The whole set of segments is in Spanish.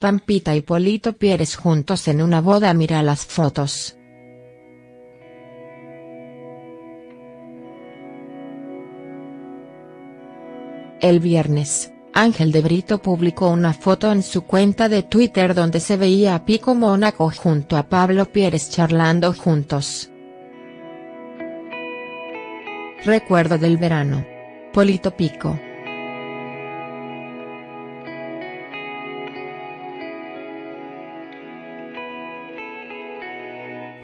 Pampita y Polito Pieres juntos en una boda mira las fotos. El viernes, Ángel de Brito publicó una foto en su cuenta de Twitter donde se veía a Pico Mónaco junto a Pablo Pieres charlando juntos. Recuerdo del verano. Polito Pico.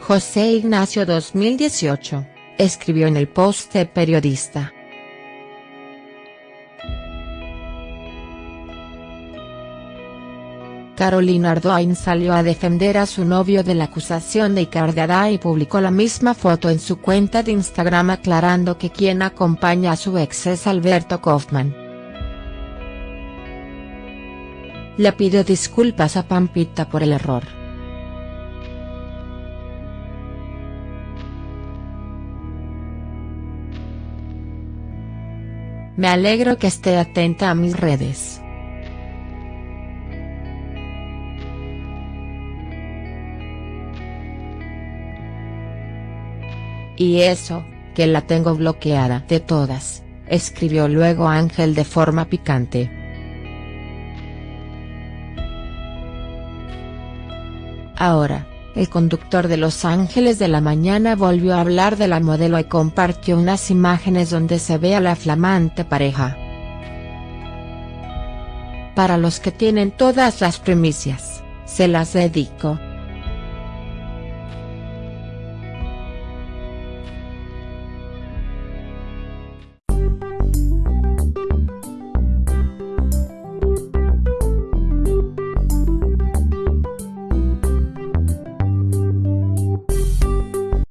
José Ignacio 2018, escribió en el post de periodista. Carolina Ardoin salió a defender a su novio de la acusación de Icardi y publicó la misma foto en su cuenta de Instagram aclarando que quien acompaña a su ex es Alberto Kaufman. Le pidió disculpas a Pampita por el error. Me alegro que esté atenta a mis redes. Y eso, que la tengo bloqueada de todas, escribió luego Ángel de forma picante. Ahora, el conductor de Los Ángeles de la Mañana volvió a hablar de la modelo y compartió unas imágenes donde se ve a la flamante pareja. Para los que tienen todas las primicias, se las dedico.